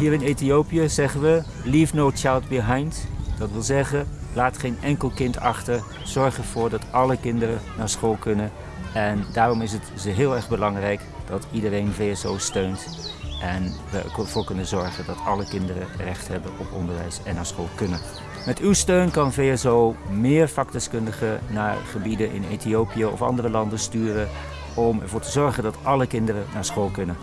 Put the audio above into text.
Hier in Ethiopië zeggen we leave no child behind. Dat wil zeggen, laat geen enkel kind achter. Zorg ervoor dat alle kinderen naar school kunnen. En daarom is het heel erg belangrijk dat iedereen VSO steunt. En we ervoor kunnen zorgen dat alle kinderen recht hebben op onderwijs en naar school kunnen. Met uw steun kan VSO meer vakdeskundigen naar gebieden in Ethiopië of andere landen sturen om ervoor te zorgen dat alle kinderen naar school kunnen.